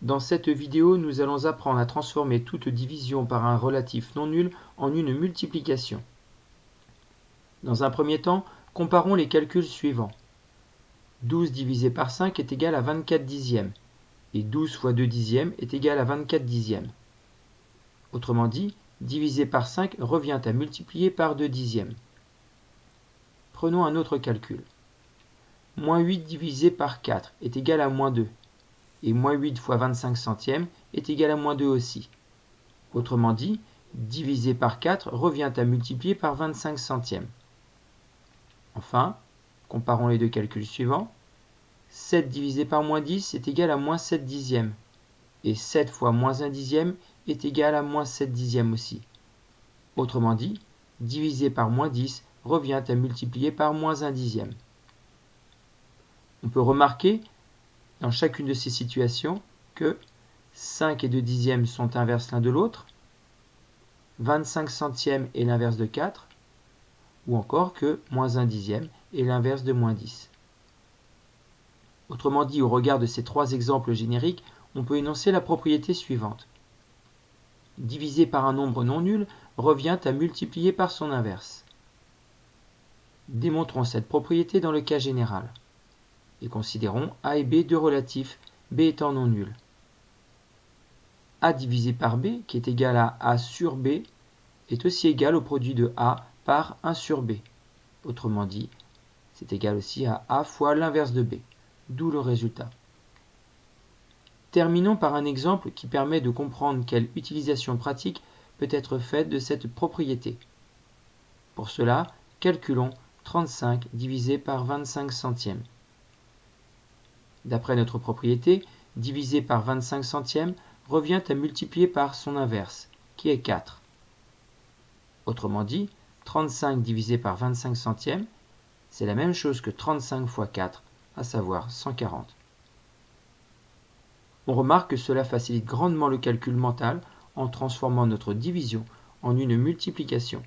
Dans cette vidéo, nous allons apprendre à transformer toute division par un relatif non nul en une multiplication. Dans un premier temps, comparons les calculs suivants. 12 divisé par 5 est égal à 24 dixièmes, et 12 fois 2 dixièmes est égal à 24 dixièmes. Autrement dit, diviser par 5 revient à multiplier par 2 dixièmes. Prenons un autre calcul. Moins 8 divisé par 4 est égal à moins 2 et moins 8 fois 25 centièmes est égal à moins 2 aussi. Autrement dit, diviser par 4 revient à multiplier par 25 centièmes. Enfin, comparons les deux calculs suivants. 7 divisé par moins 10 est égal à moins 7 dixièmes. Et 7 fois moins 1 dixième est égal à moins 7 dixièmes aussi. Autrement dit, diviser par moins 10 revient à multiplier par moins 1 dixième. On peut remarquer dans chacune de ces situations que 5 et 2 dixièmes sont inverses l'un de l'autre, 25 centièmes est l'inverse de 4, ou encore que moins 1 dixième est l'inverse de moins 10. Autrement dit, au regard de ces trois exemples génériques, on peut énoncer la propriété suivante. Diviser par un nombre non nul revient à multiplier par son inverse. Démontrons cette propriété dans le cas général et considérons A et B deux relatifs, B étant non nul. A divisé par B, qui est égal à A sur B, est aussi égal au produit de A par 1 sur B. Autrement dit, c'est égal aussi à A fois l'inverse de B, d'où le résultat. Terminons par un exemple qui permet de comprendre quelle utilisation pratique peut être faite de cette propriété. Pour cela, calculons 35 divisé par 25 centièmes. D'après notre propriété, divisé par 25 centièmes revient à multiplier par son inverse, qui est 4. Autrement dit, 35 divisé par 25 centièmes, c'est la même chose que 35 fois 4, à savoir 140. On remarque que cela facilite grandement le calcul mental en transformant notre division en une multiplication.